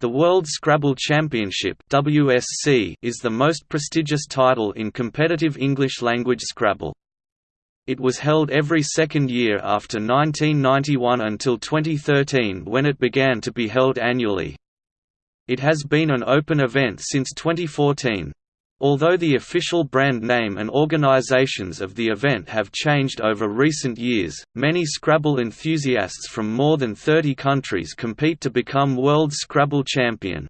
The World Scrabble Championship (WSC) is the most prestigious title in competitive English-language Scrabble. It was held every second year after 1991 until 2013 when it began to be held annually. It has been an open event since 2014. Although the official brand name and organizations of the event have changed over recent years, many Scrabble enthusiasts from more than 30 countries compete to become World Scrabble Champion.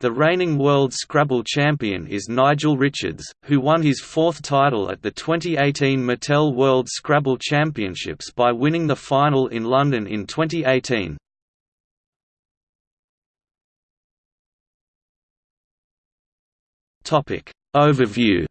The reigning World Scrabble Champion is Nigel Richards, who won his fourth title at the 2018 Mattel World Scrabble Championships by winning the final in London in 2018. Topic Overview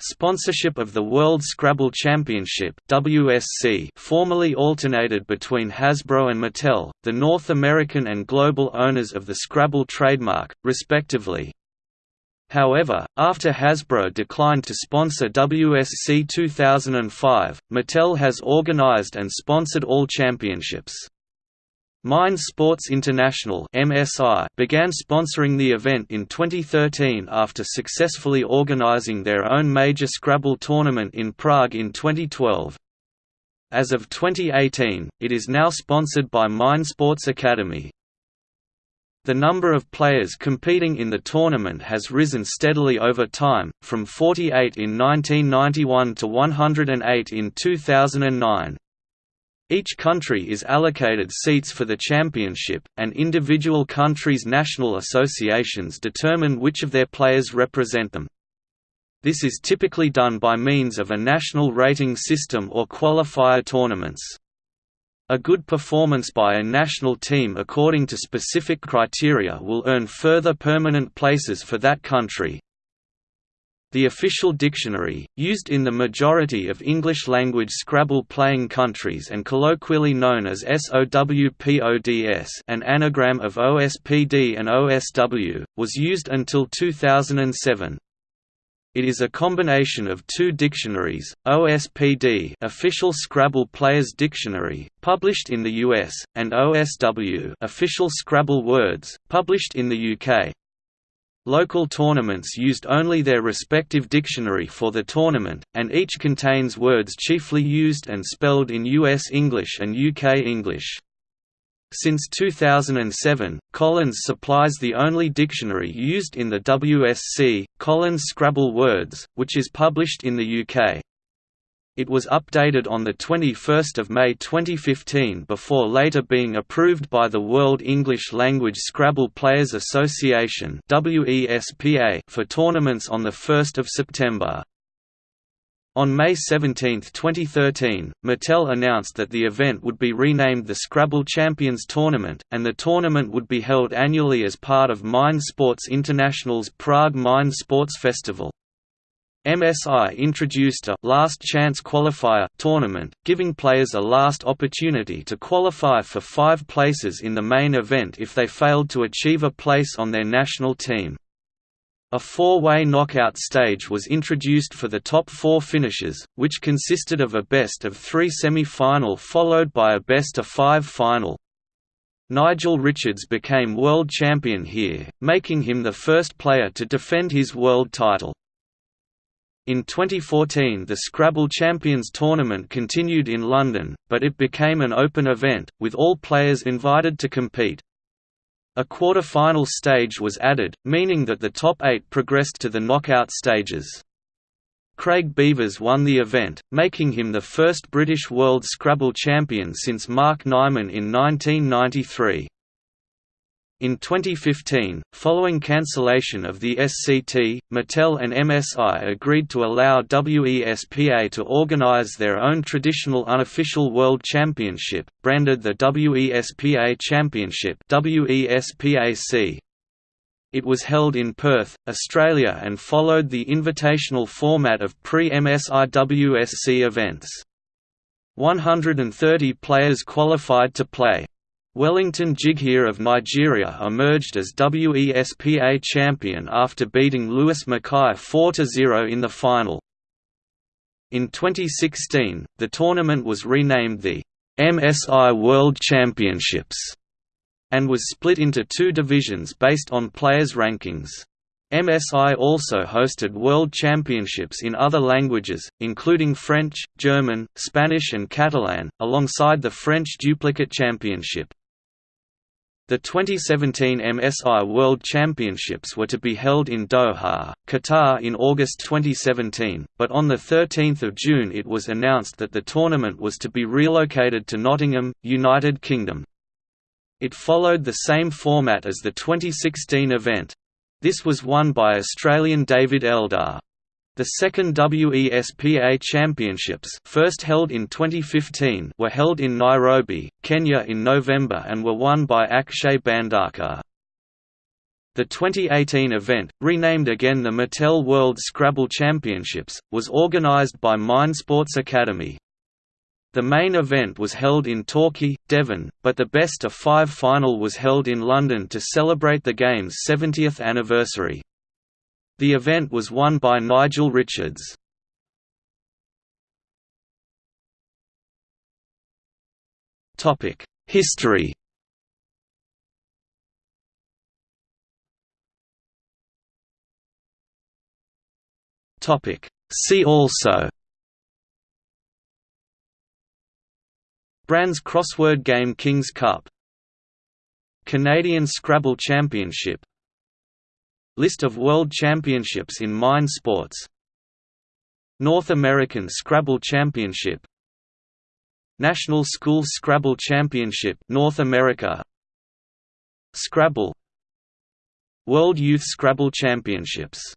Sponsorship of the World Scrabble Championship WSC formerly alternated between Hasbro and Mattel, the North American and global owners of the Scrabble trademark, respectively. However, after Hasbro declined to sponsor WSC 2005, Mattel has organized and sponsored all championships. Mind Sports International began sponsoring the event in 2013 after successfully organizing their own major Scrabble tournament in Prague in 2012. As of 2018, it is now sponsored by Mind Sports Academy. The number of players competing in the tournament has risen steadily over time, from 48 in 1991 to 108 in 2009. Each country is allocated seats for the championship, and individual countries' national associations determine which of their players represent them. This is typically done by means of a national rating system or qualifier tournaments. A good performance by a national team according to specific criteria will earn further permanent places for that country. The official dictionary, used in the majority of English-language Scrabble-playing countries and colloquially known as SOWPODS an anagram of OSPD and OSW, was used until 2007. It is a combination of two dictionaries, OSPD Official Scrabble Players Dictionary, published in the US, and OSW Official Scrabble Words, published in the UK. Local tournaments used only their respective dictionary for the tournament, and each contains words chiefly used and spelled in US English and UK English. Since 2007, Collins supplies the only dictionary used in the WSC, Collins Scrabble Words, which is published in the UK. It was updated on 21 May 2015 before later being approved by the World English Language Scrabble Players Association for tournaments on 1 September. On May 17, 2013, Mattel announced that the event would be renamed the Scrabble Champions Tournament, and the tournament would be held annually as part of Mind Sports International's Prague Mind Sports Festival. MSI introduced a «last chance qualifier» tournament, giving players a last opportunity to qualify for five places in the main event if they failed to achieve a place on their national team. A four-way knockout stage was introduced for the top four finishes, which consisted of a best-of-three semi-final followed by a best-of-five final. Nigel Richards became world champion here, making him the first player to defend his world title. In 2014 the Scrabble Champions Tournament continued in London, but it became an open event, with all players invited to compete. A quarter-final stage was added, meaning that the top eight progressed to the knockout stages. Craig Beevers won the event, making him the first British World Scrabble champion since Mark Nyman in 1993. In 2015, following cancellation of the SCT, Mattel and MSI agreed to allow WESPA to organize their own traditional unofficial World Championship, branded the WESPA Championship WESPAC. It was held in Perth, Australia and followed the invitational format of pre-MSI WSC events. 130 players qualified to play. Wellington Jighere of Nigeria emerged as WESPA champion after beating Lewis Mackay 4–0 in the final. In 2016, the tournament was renamed the MSI World Championships and was split into two divisions based on players' rankings. MSI also hosted World Championships in other languages, including French, German, Spanish and Catalan, alongside the French Duplicate Championship. The 2017 MSI World Championships were to be held in Doha, Qatar in August 2017, but on 13 June it was announced that the tournament was to be relocated to Nottingham, United Kingdom. It followed the same format as the 2016 event. This was won by Australian David Eldar. The second WESPA Championships first held in 2015 were held in Nairobi, Kenya in November and were won by Akshay Bhandarkar. The 2018 event, renamed again the Mattel World Scrabble Championships, was organised by Mind Sports Academy. The main event was held in Torquay, Devon, but the best of five final was held in London to celebrate the game's 70th anniversary. The event was won by Nigel Richards. History. See also. Brands crossword game King's Cup. Canadian Scrabble Championship List of World Championships in Mind Sports. North American Scrabble Championship. National School Scrabble Championship North America. Scrabble. World Youth Scrabble Championships